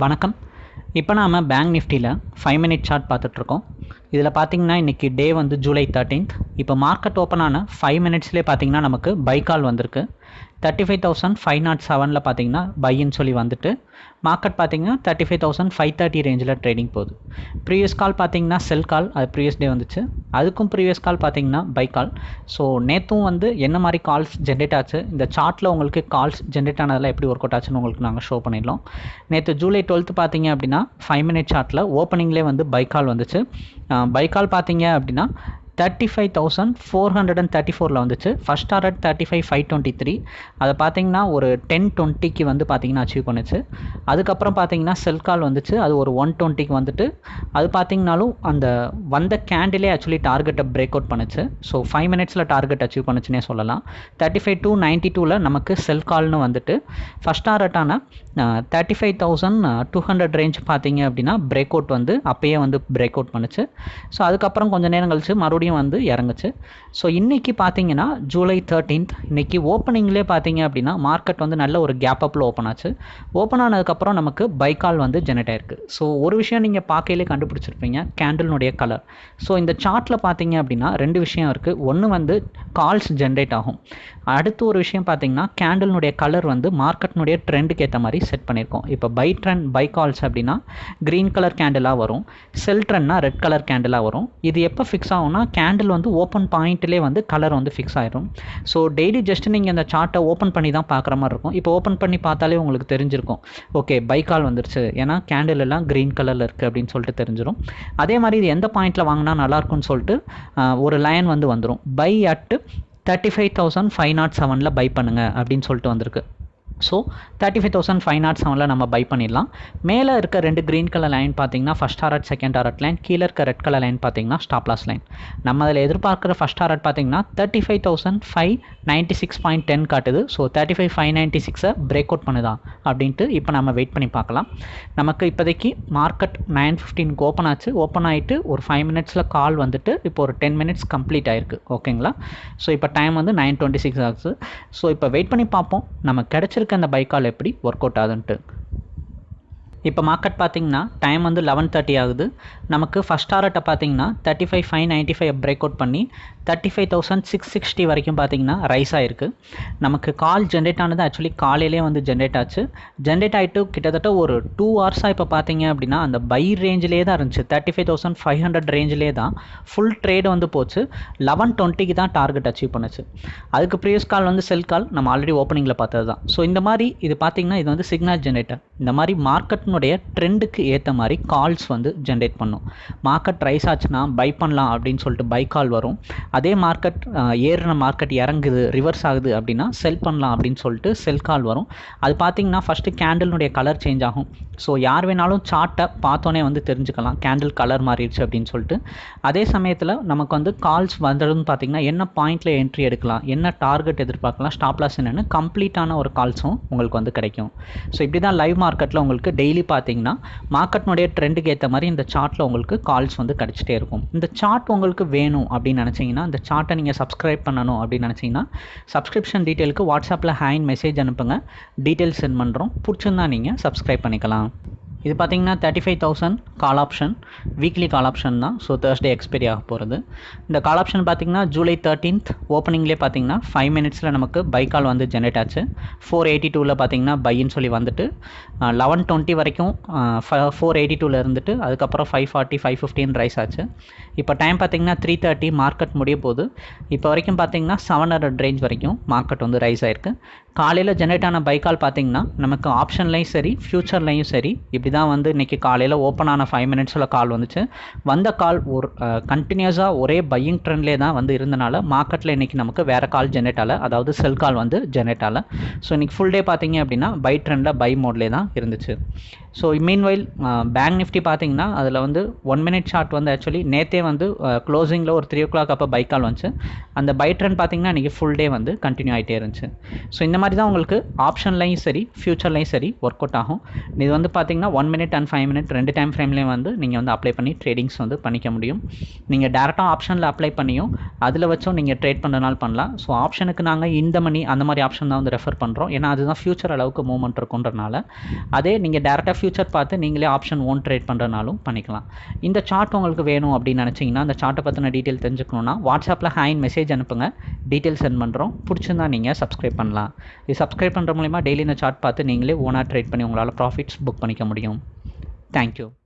வணக்கம். இப்போ நாம் பேங்க் நிஃப்டியில் ஃபைவ் மினிட் சார்ட் பார்த்துட்ருக்கோம். இதில் பார்த்தீங்கன்னா இன்றைக்கி டே வந்து ஜூலை தேர்ட்டீன்த் இப்போ மார்க்கெட் ஓப்பன் ஆன ஃபைவ் மினிட்ஸ்லேயே பார்த்தீங்கன்னா நமக்கு பை கால் வந்திருக்கு. Thirty five thousand five nought செவனில் பார்த்தீங்கன்னா பைன்னு சொல்லி வந்துட்டு மார்க்கெட் பார்த்தீங்கன்னா thirty five thousand five thirty ரேஞ்சில் ட்ரேடிங் போகுது. ப்ரீவியஸ் கால் பார்த்தீங்கன்னா செல் கால் அது ப்ரீவியஸ் டே வந்துச்சு. அதுக்கும் ப்ரீவியஸ் கால் பார்த்தீங்கன்னா பை கால் ஸோ நேற்றும் வந்து என்ன மாதிரி கால்ஸ் ஜென்ரேட் ஆச்சு? இந்த சார்ட்டில் உங்களுக்கு கால்ஸ் ஜென்ரேட் ஆனதெல்லாம் எப்படி ஒர்க் அவுட் ஆச்சுன்னு உங்களுக்கு நாங்கள் ஷோ பண்ணிடலாம். நேற்று ஜூலை டுவெல்த்து பார்த்தீங்க அப்படின்னா ஃபைவ் மினிட் சார்ட்டில் ஓப்பனிங்லேயே வந்து பை கால் வந்துச்சு. பை கால் பார்த்தீங்க அப்படின்னா thirty five thousand four hundred and thirty ஃபோரில் வந்துச்சு. First target thirty five five twenty three அதை பார்த்தீங்கன்னா ஒரு டென் டுவெண்ட்டிக்கு வந்து பார்த்தீங்கன்னா அச்சீவ் பண்ணுச்சு. அதுக்கப்புறம் பார்த்தீங்கன்னா செல் கால் வந்துச்சு. அது ஒரு ஒன் டுவெண்ட்டிக்கு வந்துட்டு அது பார்த்தீங்கனாலும் அந்த வந்த கேண்டிலே ஆக்சுவலி டார்கெட்டை பிரேக் அவுட் பண்ணுச்சு. ஸோ ஃபைவ் மினிட்ஸில் டார்கெட் அச்சீவ் பண்ணுச்சுன்னே சொல்லலாம். தேர்ட்டி ஃபைவ் டூ நைன்ட்டி டூவில் நமக்கு செல் கால்னு வந்துட்டு first டாரட்டான thirty five thousand two hundred range பார்த்தீங்க அப்படின்னா பிரேக் அவுட் வந்து அப்பயே வந்து பிரேக் அவுட் பண்ணுச்சு. ஸோ அதுக்கப்புறம் கொஞ்சம் நேரம் கழிச்சு மறுபடியும் வந்து இறங்குச்சு. ஸோ இன்றைக்கி பார்த்தீங்கன்னா ஜூலை தேர்ட்டீன்த் இன்றைக்கி ஓப்பனிங்லேயே பார்த்தீங்க அப்படின்னா மார்க்கெட் வந்து நல்ல ஒரு கேப் அப்பில் ஓப்பன் ஆச்சு ஓப்பன் ஆனதுக்கப்புறம் நமக்கு பைக்கால் வந்து ஜெனரேட் ஆயிருக்கு. ஸோ ஒரு விஷயம் நீங்கள் பார்க்கையிலே கண்டுபிடிச்சிருப்பீங்க கேண்டில்னுடைய கலர் ஸோ இந்த சார்ட்டில் பார்த்தீங்க அப்படின்னா ரெண்டு விஷயம் இருக்குது ஒன்று வந்து கால்ஸ் ஜென்ரேட் ஆகும். அடுத்து ஒரு விஷயம் பார்த்தீங்கன்னா கேண்டில்னுடைய கலர் வந்து மார்க்கெட்னுடைய ட்ரெண்டுக்கு ஏற்ற மாதிரி செட் பண்ணியிருக்கோம். இப்போ பை ட்ரெண்ட் பை கால்ஸ் அப்படின்னா க்ரீன் கலர் கேண்டிலாக வரும். செல் ட்ரெண்ட்னா ரெட் கலர் கேண்டிலாக வரும். இது எப்போ ஃபிக்ஸ் ஆகும்னா கேண்டில் வந்து ஓப்பன் பாயிண்ட்லேயே வந்து கலர் வந்து ஃபிக்ஸ் ஆயிரும். ஸோ டெய்லி ஜஸ்ட் நீங்கள் அந்த சார்ட்டை ஓப்பன் பண்ணி தான் பார்க்குற மாதிரி இருக்கும். இப்போ ஓப்பன் பண்ணி பார்த்தாலே உங்களுக்கு தெரிஞ்சிருக்கும். ஓகே பை கால் வந்துருச்சு. ஏன்னா கேண்டில் எல்லாம் க்ரீன் கலரில் இருக்குது அப்படின்னு சொல்லிட்டு தெரிஞ்சிடும் அதே மாதிரி இது எந்த பாயிண்ட்டில் வாங்கினா நல்லாயிருக்கும்னு சொல்லிட்டு ஒரு லைன் வந்து வந்துடும் buy at thirty five thousand five nought செவனில் பை பண்ணுங்கள் அப்படின்னு சொல்லிட்டு வந்திருக்கு. So thirty five thousand five nought செவனில் நம்ம பை பண்ணிடலாம். மேலே இருக்க ரெண்டு க்ரீன் கலர் லைன் பார்த்தீங்கன்னா first target second target line கீழே இருக்க ரெட் கலர் லைன் பார்த்தீங்கன்னா ஸ்டாப்லாஸ் லைன் நம்ம அதில் எதிர்பார்க்குற ஃபஸ்ட் ஆரட் பார்த்தீங்கன்னா thirty five thousand five ninety six point ten காட்டுது. So thirty five five ninety சிக்ஸை பிரேக் அவுட் பண்ணுதா அப்படின்ட்டு இப்போ நம்ம வெயிட் பண்ணி பார்க்கலாம். நமக்கு இப்போதைக்கு மார்க்கெட் நைன் ஃபிஃப்டீனுக்கு ஓப்பன் ஆச்சு. ஓப்பன் ஆகிட்டு ஒரு ஃபைவ் மினிட்ஸில் கால் வந்துட்டு இப்போ ஒரு டென் மினிட்ஸ் கம்ப்ளீட் ஆயிருக்கு. ஓகேங்களா ஸோ இப்போ டைம் வந்து நைன் டுவெண்ட்டி சிக்ஸ் ஆகுது ஸோ இப்போ வெயிட் பண்ணி பார்ப்போம். நம்ம கிடச்சிருக்க அந்த பைக்கால் எப்படி ஒர்க் அவுட் ஆகுதுன்ட்டு. இப்போ மார்க்கெட் பார்த்திங்கன்னா டைம் வந்து லெவன் தேர்ட்டி ஆகுது. நமக்கு ஃபஸ்ட் டாரட்டை பார்த்தீங்கன்னா thirty five five ninety five break out பண்ணி thirty five thousand six sixty வரைக்கும் பார்த்தீங்கன்னா ரைஸ் ஆகிருக்கு நமக்கு கால் ஜென்ரேட் ஆனது ஆக்சுவலி காலையிலே வந்து ஜென்ரேட் ஆச்சு. ஜென்ரேட் ஆகிட்டு கிட்டத்தட்ட ஒரு டூ ஹவர்ஸாக இப்போ பார்த்தீங்க அப்படின்னா அந்த பை ரேஞ்சிலே தான் இருந்துச்சு. Thirty five thousand five hundred ரேஞ்சிலே தான். ஃபுல் ட்ரேடு வந்து போச்சு. லெவன் டுவெண்ட்டிக்கு தான் டார்கெட் அச்சீவ் பண்ணுச்சு. அதுக்கு ப்ரீவியஸ் கால் வந்து செல் கால் நம்ம ஆல்ரெடி ஓப்பனிங்கில் பார்த்தது தான். ஸோ இந்த மாதிரி இது பார்த்திங்கன்னா இது வந்து சிக்னல் ஜென்ரேட்டர் இந்த மாதிரி மார்க்கெட் மார்க்கெட்னுடைய ட்ரெண்டுக்கு ஏற்ற மாதிரி கால்ஸ் வந்து ஜென்ரேட் பண்ணும். மார்க்கெட் ரைஸ் ஆச்சுன்னா பை பண்ணலாம் அப்படின்னு சொல்லிட்டு பை கால் வரும். அதே மார்க்கெட் ஏறின மார்க்கெட் இறங்குது ரிவர்ஸ் ஆகுது அப்படின்னா செல் பண்ணலாம் அப்படின்னு சொல்லிட்டு செல் கால் வரும். அது பார்த்தீங்கன்னா ஃபஸ்ட்டு கேண்டில்னுடைய கலர் சேஞ்ச் ஆகும். ஸோ யார் வேணாலும் சார்ட்டை பார்த்தோன்னே வந்து தெரிஞ்சுக்கலாம். கேண்டில் கலர் மாறிடுச்சு அப்படின்னு சொல்லிட்டு. அதே சமயத்தில் நமக்கு வந்து கால்ஸ் வந்ததுன்னு பார்த்தீங்கன்னா என்ன பாயிண்டில் என்ட்ரி எடுக்கலாம் என்ன டார்கெட் எதிர்பார்க்கலாம் ஸ்டாப்லாஸ் என்னென்னு கம்ப்ளீட்டான ஒரு கால்ஸும் உங்களுக்கு வந்து கிடைக்கும். ஸோ இப்படி தான் லைவ் மார்க்கெட்டில் உங்களுக்கு டெய்லி பார்த்தீங்கன்னா மார்க்கெட்னுடைய ட்ரெண்டுக்கு ஏற்ற மாதிரி இந்த சார்ட்டில் உங்களுக்கு கால்ஸ் வந்து கிடச்சிட்டே இருக்கும். இந்த சார்ட் உங்களுக்கு வேணும் அப்படின்னு நினச்சிங்கன்னா இந்த சார்ட்டை நீங்கள் சப்ஸ்கிரைப் பண்ணணும் அப்படின்னு நினச்சிங்கன்னா சப்ஸ்கிரிப்ஷன் டீட்டெயிலுக்கு வாட்ஸ்அப்பில் ஹேண்ட் மெசேஜ் அனுப்புங்க. டீட்டெயில்ஸ் சென்ட் பண்ணுறோம் பிடிச்சிருந்தா நீங்கள் சப்ஸ்கிரைப் பண்ணிக்கலாம். இது பார்த்தீங்கன்னா thirty five thousand call option weekly call option தான். ஸோ தேர்ஸ்டே எக்ஸ்பைரி ஆக போகிறது இந்த கால் ஆப்ஷன் பார்த்தீங்கன்னா ஜூலை தேர்ட்டீன்த் ஓப்பனிங்லேயே பார்த்தீங்கன்னா ஃபைவ் மினிட்ஸில் நமக்கு பை கால் வந்து ஜென்ரேட் ஆச்சு. ஃபோர் எயிட்டி டூவில் பார்த்தீங்கன்னா பைன்னு சொல்லி வந்துட்டு லெவன் டுவெண்ட்டி வரைக்கும் ஃபோர் எயிட்டி டூவில் இருந்துட்டு அதுக்கப்புறம் five forty five fifteen rise ஆச்சு. இப்போ டைம் பார்த்தீங்கன்னா த்ரீ தேர்ட்டி மார்க்கெட் முடிய போகுது. இப்போ வரைக்கும் பார்த்தீங்கன்னா செவன் ஹண்ட்ரட் ரேஞ்ச் வரைக்கும் மார்க்கெட் வந்து ரைஸ் ஆயிருக்கு. காலையில் ஜென்ரேட் ஆன பைக்கால் பார்த்தீங்கன்னா நமக்கு ஆப்ஷன்லையும் சரி ஃப்யூச்சர்லையும் சரி இப்படி தான் வந்து இன்றைக்கி காலையில் ஓப்பன் ஆன ஃபைவ் மினிட்ஸில் கால் வந்துச்சு. வந்த கால் ஒரு கண்டினியூஸாக ஒரே பையிங் ட்ரெண்ட்லேயே தான் வந்து இருந்தனால மார்க்கெட்டில் இன்றைக்கி நமக்கு வேறு கால் ஜென்ரேட் ஆகலை அதாவது செல் கால் வந்து ஜென்ரேட் ஆகலை ஸோ இன்றைக்கி ஃபுல் டே பார்த்தீங்க அப்படின்னா பை ட்ரெண்டில் பை மோட்லேயே தான் இருந்துச்சு. So meanwhile bank uh, Nifty பார்த்தீங்கன்னா அதில் வந்து ஒன் மினிட் ஷார்ட் வந்து ஆக்சுவலி நேற்றே வந்து uh, க்ளோசிங்கில் ஒரு த்ரீ ஓ கிளாக் அப்போ பை கால் வந்துச்சு. அந்த பை ட்ரெண்ட் பார்த்தீங்கன்னா இன்றைக்கி ஃபுல் டே வந்து கண்டினியூ ஆகிட்டே இருந்துச்சு. ஸோ இந்த மாதிரி தான் உங்களுக்கு ஆப்ஷன்லையும் சரி ஃப்யூச்சர்லையும் சரி ஒர்க் அவுட் ஆகும். இது வந்து பார்த்தீங்கன்னா one minute and five minute ரெண்டு டைம் ஃப்ரேம்லேயும் வந்து நீங்கள் வந்து அப்ளை பண்ணி ட்ரேடிங்ஸ் வந்து பண்ணிக்க முடியும். நீங்கள் டேரெக்டாக ஆப்ஷனில் அப்ளை பண்ணியும் அதில் வச்சும் நீங்கள் ட்ரேட் பண்ணுறனால பண்ணலாம். ஸோ ஆப்ஷனுக்கு நாங்கள் இந்த மணி அந்த மாதிரி ஆப்ஷன் தான் வந்து ரெஃபர் பண்ணுறோம் ஏன்னா அதுதான் ஃபியூச்சர் அளவுக்கு மூவ்மெண்ட் இருக்குன்றனால அதே நீங்கள் டேரெக்டாக ஃபியூச்சர் பார்த்து நீங்களே ஆப்ஷன் ஓன் ட்ரேட் பண்ணுறனாலும் பண்ணிக்கலாம். இந்த சார்ட் உங்களுக்கு வேணும் அப்படின்னு நினச்சிங்கன்னா அந்த சார்ட்டை பற்றின டீட்டெயில் தெரிஞ்சுக்கணுன்னா வாட்ஸ்அப்பில் ஹேண்ட் மெசேஜ் அனுப்புங்க. டீட்டெயில் சென்ட் பண்ணுறோம் பிடிச்சிருந்தா நீங்கள் சப்ஸ்கிரைப் பண்ணலாம். இது சப்ஸ்கிரைப் பண்ணுற மூலிமா டெய்லி இந்த சார்ட் பார்த்து நீங்களே ஓனாக ட்ரேட் பண்ணி உங்களால் ப்ராஃபிட்ஸ் புக் பண்ணிக்க முடியும். தேங்க்யூ